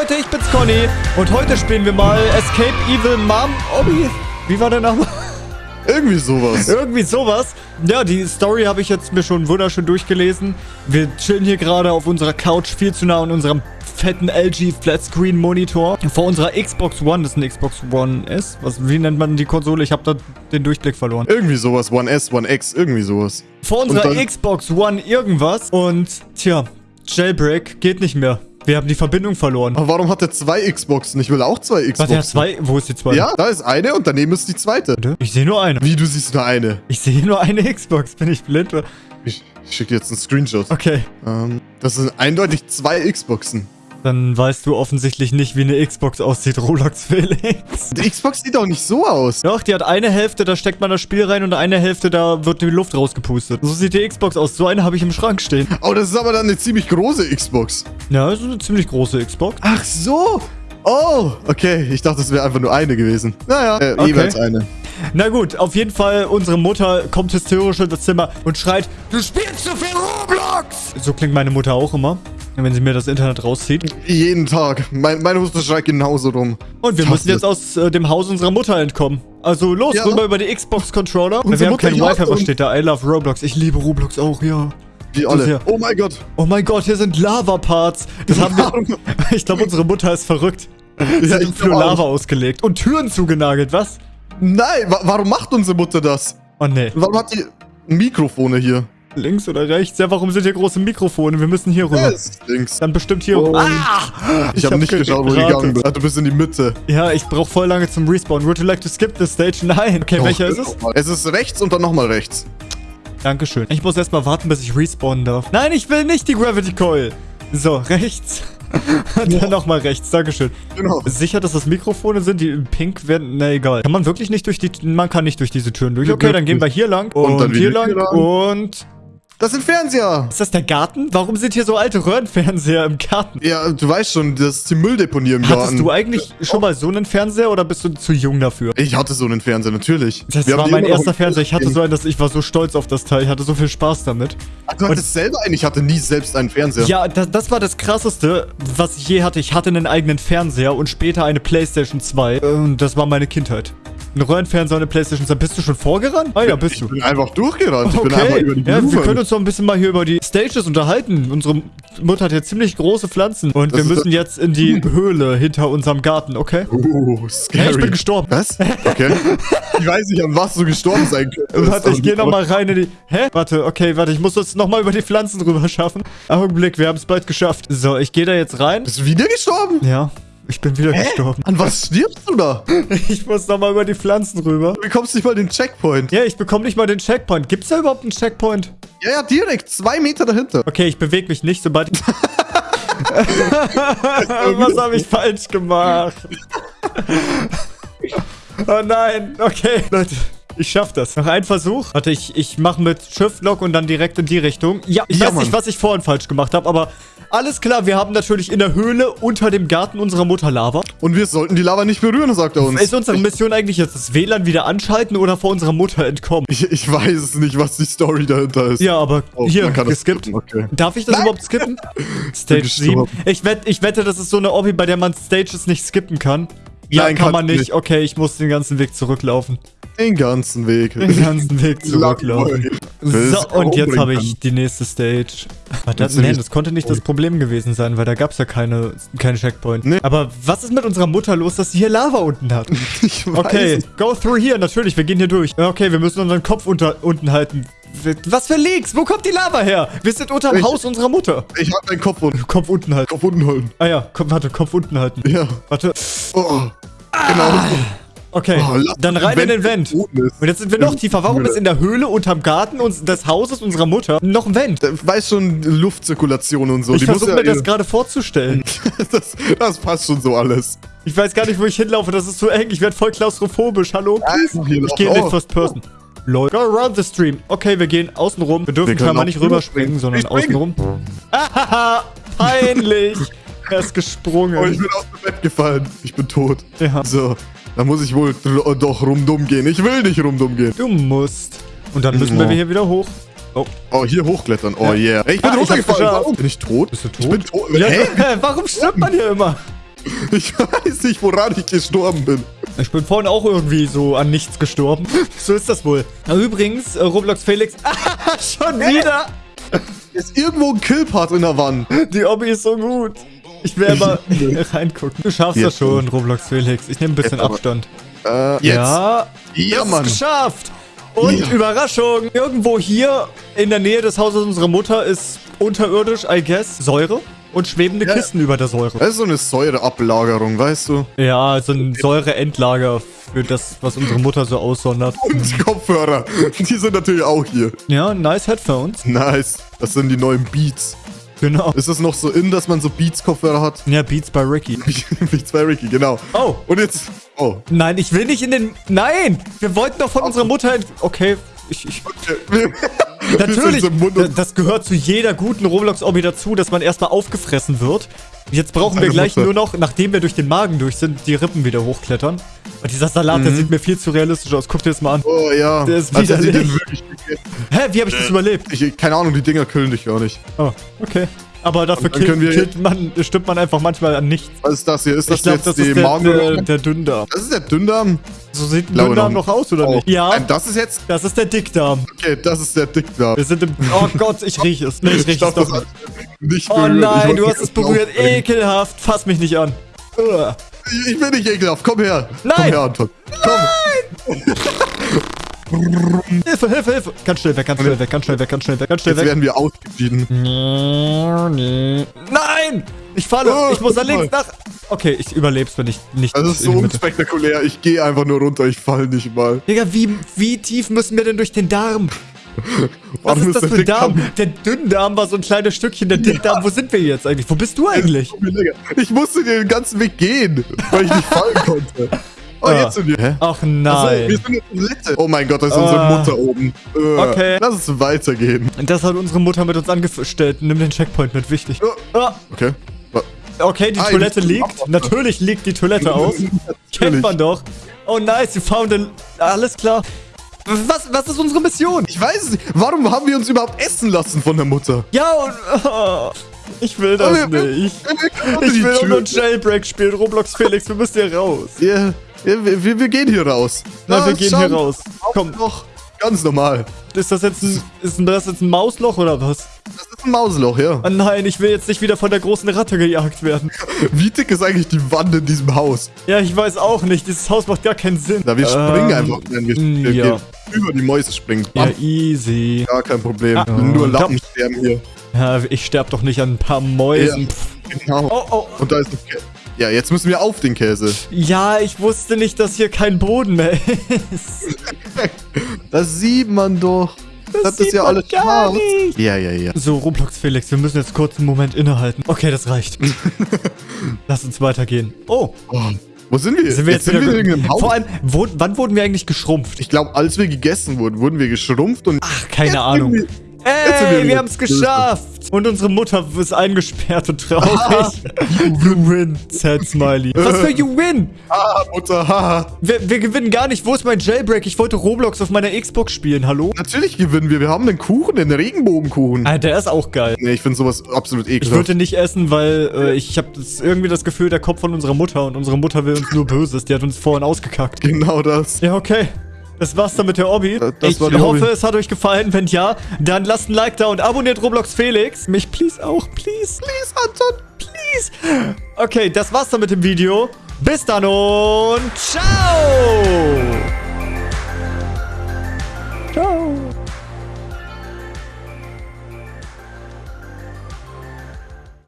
Leute, ich bin's Conny und heute spielen wir mal Escape Evil Mom Obby. Wie war der Name? Irgendwie sowas. Irgendwie sowas. Ja, die Story habe ich jetzt mir schon wunderschön durchgelesen. Wir chillen hier gerade auf unserer Couch viel zu nah an unserem fetten LG Flatscreen Monitor vor unserer Xbox One, das eine Xbox One S. Was, wie nennt man die Konsole? Ich habe da den Durchblick verloren. Irgendwie sowas. One S, One X, irgendwie sowas. Vor unserer Xbox One irgendwas. Und, tja, Jailbreak geht nicht mehr. Wir haben die Verbindung verloren. Aber warum hat er zwei Xboxen? Ich will auch zwei Xboxen. Warte, er hat zwei? Wo ist die zweite? Ja, da ist eine und daneben ist die zweite. Ich sehe nur eine. Wie, du siehst nur eine? Ich sehe nur eine Xbox. Bin ich blind? Ich, ich schicke dir jetzt einen Screenshot. Okay. Ähm, das sind eindeutig zwei Xboxen. Dann weißt du offensichtlich nicht, wie eine Xbox aussieht, Roblox Felix. Die Xbox sieht auch nicht so aus. Doch, die hat eine Hälfte, da steckt man das Spiel rein und eine Hälfte, da wird die Luft rausgepustet. So sieht die Xbox aus. So eine habe ich im Schrank stehen. Oh, das ist aber dann eine ziemlich große Xbox. Ja, das ist eine ziemlich große Xbox. Ach so. Oh, okay. Ich dachte, es wäre einfach nur eine gewesen. Naja, äh, okay. jeweils eine. Na gut, auf jeden Fall, unsere Mutter kommt hysterisch in das Zimmer und schreit, du spielst zu viel Roblox! So klingt meine Mutter auch immer wenn sie mir das Internet rauszieht. Jeden Tag. Mein, meine Mutter schreit genauso rum. Und wir müssen jetzt aus äh, dem Haus unserer Mutter entkommen. Also los, ja. rüber über die Xbox-Controller. Wir haben kein Wi-Fi, was steht da? I love Roblox. Ich liebe Roblox auch, ja. Wie alle. Oh mein Gott. Oh mein Gott, hier sind Lava-Parts. Das haben wir... ich glaube, unsere Mutter ist verrückt. Sie ja, hat für Lava auch. ausgelegt. Und Türen zugenagelt, was? Nein, wa warum macht unsere Mutter das? Oh nee. Warum hat die Mikrofone hier? Links oder rechts? Ja, warum sind hier große Mikrofone? Wir müssen hier rüber. Yes, links. Dann bestimmt hier. Oh. Ah! Ich, ich habe hab nicht geschaut, wo du gegangen bist. Ah, du bist in die Mitte. Ja, ich brauche voll lange zum Respawn. Would you like to skip the stage? Nein. Okay, Doch, welcher ist es? Es ist rechts und dann nochmal rechts. Dankeschön. Ich muss erstmal warten, bis ich respawnen darf. Nein, ich will nicht die Gravity Coil. So, rechts. Dann ja. nochmal rechts, Dankeschön. Genau. Sicher, dass das Mikrofone sind, die pink werden? Na egal. Kann man wirklich nicht durch die... Man kann nicht durch diese Türen durch. Okay, dann gehen wir hier lang und, und dann hier lang, lang und... Das sind Fernseher. Ist das der Garten? Warum sind hier so alte Röhrenfernseher im Garten? Ja, du weißt schon, das ist die Mülldeponie im Garten. Hattest du eigentlich schon mal so einen Fernseher oder bist du zu jung dafür? Ich hatte so einen Fernseher, natürlich. Das Wir war mein erster Fernseher. Ich hatte so einen, dass ich war so stolz auf das Teil. Ich hatte so viel Spaß damit. Ach, du hattest selber einen? Ich hatte nie selbst einen Fernseher. Ja, das, das war das Krasseste, was ich je hatte. Ich hatte einen eigenen Fernseher und später eine Playstation 2. Und das war meine Kindheit. Ein Röhrenfernseher und eine Playstation 2. Bist du schon vorgerannt? Ah ja, bist ich du. Ich bin einfach durchgerannt. Ich okay. bin einfach über die Ja, wir können uns noch ein bisschen mal hier über die Stages unterhalten. Unsere Mutter hat ja ziemlich große Pflanzen. Und das wir müssen jetzt in die Höhle hinter unserem Garten, okay? Uh, scary. Hey, ich bin gestorben. Was? Okay. ich weiß nicht, an was du gestorben sein könntest. Warte, ich gehe nochmal rein in die... Hä? Warte, okay, warte. Ich muss das nochmal über die Pflanzen rüber schaffen. Augenblick, wir haben es bald geschafft. So, ich gehe da jetzt rein. Bist du wieder gestorben? Ja. Ich bin wieder Hä? gestorben. An was stirbst du da? Ich muss nochmal über die Pflanzen rüber. Du bekommst nicht mal den Checkpoint. Ja, ich bekomme nicht mal den Checkpoint. Gibt es da überhaupt einen Checkpoint? Ja, ja, direkt. Zwei Meter dahinter. Okay, ich bewege mich nicht, sobald was habe ich falsch gemacht? oh nein. Okay, Leute. Ich schaff das. Noch ein Versuch. Warte, ich, ich mache mit Shift-Lock und dann direkt in die Richtung. Ja, ich ja, weiß Mann. nicht, was ich vorhin falsch gemacht habe, aber alles klar, wir haben natürlich in der Höhle unter dem Garten unserer Mutter Lava. Und wir sollten die Lava nicht berühren, sagt er uns. Ist unsere Mission eigentlich jetzt das WLAN wieder anschalten oder vor unserer Mutter entkommen? Ich, ich weiß es nicht, was die Story dahinter ist. Ja, aber oh, hier, geskippt. Okay. Darf ich das Nein. überhaupt skippen? Stage 7. Ich, wett, ich wette, das ist so eine Obby, bei der man Stages nicht skippen kann. Ja, Nein, kann man nicht. nicht. Okay, ich muss den ganzen Weg zurücklaufen. Den ganzen Weg. Den ganzen Weg zurücklaufen. So, und jetzt habe ich die nächste Stage. Das, nee, das konnte nicht das Problem gewesen sein, weil da gab es ja keine, keine Checkpoint. Nee. Aber was ist mit unserer Mutter los, dass sie hier Lava unten hat? Ich weiß Okay, go through here. Natürlich, wir gehen hier durch. Okay, wir müssen unseren Kopf unter, unten halten. Was für Leaks? Wo kommt die Lava her? Wir sind unter dem Haus unserer Mutter. Ich hab meinen Kopf unten. Kopf unten halten. Kopf unten halten. Ah ja, Kopf, warte, Kopf unten halten. Ja. Warte. Oh. Genau. Ah. Okay, oh, dann rein in den Vent. Und jetzt sind wir noch tiefer. Warum ist in der Höhle unterm Garten uns, des Hauses unserer Mutter noch ein Vent? Weiß schon, Luftzirkulation und so. Ich versuche ja mir das gerade vorzustellen. das, das, passt schon so alles. Ich weiß gar nicht, wo ich hinlaufe. Das ist zu eng. Ich werde voll klaustrophobisch. Hallo? Ich gehe in den First Person. Lol. Go around the stream. Okay, wir gehen außen rum. Wir dürfen scheinbar nicht rüberspringen, sondern außen rum. Ahaha, peinlich. er ist gesprungen. Oh, ich bin aus dem Bett gefallen. Ich bin tot. Ja. So. Da muss ich wohl doch rumdumm gehen. Ich will nicht rumdumm gehen. Du musst. Und dann müssen oh. wir hier wieder hoch. Oh. Oh, hier hochklettern. Oh, ja. yeah. Ey, ich bin ah, runtergefallen. Warum? Bin ich tot? Bist du tot? Ich bin tot. Ja, Hä? Warum stirbt man hier immer? Ich weiß nicht, woran ich gestorben bin. Ich bin vorhin auch irgendwie so an nichts gestorben. so ist das wohl. Übrigens, äh, Roblox Felix. schon wieder. Ist irgendwo ein Killpart in der Wand. Die Obby ist so gut. Ich will mal reingucken. Du schaffst jetzt. das schon, Roblox Felix. Ich nehme ein bisschen Abstand. Äh, jetzt. Ja, ja Mann. geschafft. Und ja. Überraschung, irgendwo hier in der Nähe des Hauses unserer Mutter ist unterirdisch, I guess, Säure und schwebende ja. Kisten über der Säure. Das ist so eine Säureablagerung, weißt du? Ja, so ein Säureendlager für das, was unsere Mutter so aussondert. Und Kopfhörer, die sind natürlich auch hier. Ja, nice Headphones. Nice, das sind die neuen Beats. Genau. Ist es noch so in, dass man so Beats-Kopfhörer hat? Ja, Beats bei Ricky. Beats bei Ricky, genau. Oh. Und jetzt... Oh. Nein, ich will nicht in den... Nein! Wir wollten doch von oh. unserer Mutter... Okay, ich... ich okay. Natürlich, das gehört zu jeder guten Roblox-Obby dazu, dass man erstmal aufgefressen wird. Jetzt brauchen wir gleich nur noch, nachdem wir durch den Magen durch sind, die Rippen wieder hochklettern. Und dieser Salat, mhm. der sieht mir viel zu realistisch aus. Guck dir das mal an. Oh ja. Der ist also widerlich. Hä, wie habe ich das überlebt? Ich, keine Ahnung, die Dinger killen dich gar nicht. Oh, okay. Aber dafür killt, killt man, stimmt man einfach manchmal an nichts. Was ist das hier? Ist das glaub, jetzt das die ist der, der, Dünndarm? Das ist der Dünndarm? So sieht ein Dünndarm noch aus, oder oh. nicht? Ja. Nein, das ist jetzt... Das ist der Dickdarm. Okay, das ist der Dickdarm. Wir sind im... Oh Gott, ich rieche es. Nee, ich rieche es doch nicht. nicht oh nein, du hast es berührt. Ekelhaft. Fass mich nicht an. Ich bin nicht ekelhaft. Komm her. Nein. Komm her, Anton. Komm. Nein. Hilfe, Hilfe, Hilfe. Ganz schnell weg, ganz schnell weg, ganz schnell weg, ganz schnell weg, ganz schnell weg. Jetzt werden wir ausgeschieden. Nein! Ich falle, oh, ich muss da links nach... Okay, ich überleb's, wenn ich nicht... Das ist so unspektakulär. Ich gehe einfach nur runter, ich fall nicht mal. Digga, wie, wie tief müssen wir denn durch den Darm? Was ist das für ein Darm? Der Dünndarm war so ein kleines Stückchen, der Dickdarm. Ja. Wo sind wir jetzt eigentlich? Wo bist du eigentlich? Ich musste den ganzen Weg gehen, weil ich nicht fallen konnte. Oh, ah. jetzt sind wir. Ach nein. Also, wir sind in Toilette. Oh mein Gott, da ist unsere ah. Mutter oben. Äh, okay. Lass es weitergehen. Das hat unsere Mutter mit uns angestellt. Nimm den Checkpoint mit, wichtig. Oh. Okay. Okay, die ah, Toilette liegt. Natürlich liegt die Toilette aus. Kennt man doch. Oh nice, you found it. Alles klar. Was, was ist unsere Mission? Ich weiß es nicht. Warum haben wir uns überhaupt essen lassen von der Mutter? Ja, und... Oh, ich will das oh, nicht. Ich will nur Jailbreak spielen. Roblox Felix, wir müssen hier raus. Ja. Wir, wir, wir gehen hier raus. Nein, ah, wir gehen hier raus. Komm. Doch, ganz normal. Ist das jetzt ein, ist das jetzt ein Mausloch oder was? Das ist ein Mausloch, ja. Oh nein, ich will jetzt nicht wieder von der großen Ratte gejagt werden. Wie dick ist eigentlich die Wand in diesem Haus? Ja, ich weiß auch nicht. Dieses Haus macht gar keinen Sinn. Da wir springen ähm, einfach. Wenn wir, wir ja. über die Mäuse springen. Ja, easy. Gar kein Problem. Ah, Nur Lappen sterben hier. Ja, ich sterbe doch nicht an ein paar Mäusen. Ja, genau. Oh, oh. Und da ist ein Cat. Ja, jetzt müssen wir auf den Käse. Ja, ich wusste nicht, dass hier kein Boden mehr ist. das sieht man doch. Das, das ist ja alles gar nicht. Ja, ja, ja. So, Roblox Felix, wir müssen jetzt kurz einen Moment innehalten. Okay, das reicht. Lass uns weitergehen. Oh. oh. Wo sind wir? Sind wir jetzt, jetzt sind wir im Haus? Vor allem, wo, wann wurden wir eigentlich geschrumpft? Ich glaube, als wir gegessen wurden, wurden wir geschrumpft und... Ach, keine Ahnung. Ey, wir, haben es geschafft. Und unsere Mutter ist eingesperrt und traurig. You win, sad smiley. Was für you win? Ah, Mutter, haha. Wir, wir, gewinnen gar nicht. Wo ist mein Jailbreak? Ich wollte Roblox auf meiner Xbox spielen, hallo? Natürlich gewinnen wir. Wir haben einen Kuchen, den Regenbogenkuchen. Ah, der ist auch geil. Nee, ich finde sowas absolut ekelhaft. Ich würde nicht essen, weil äh, ich habe irgendwie das Gefühl, der Kopf von unserer Mutter und unsere Mutter will uns nur Böses. Die hat uns vorhin ausgekackt. Genau das. Ja, okay. Das war's dann mit der Obby. Das ich hoffe, Hobby. es hat euch gefallen. Wenn ja, dann lasst ein Like da und abonniert Roblox Felix. Mich please auch. Please. Please, Anton. Please. Okay, das war's dann mit dem Video. Bis dann und ciao.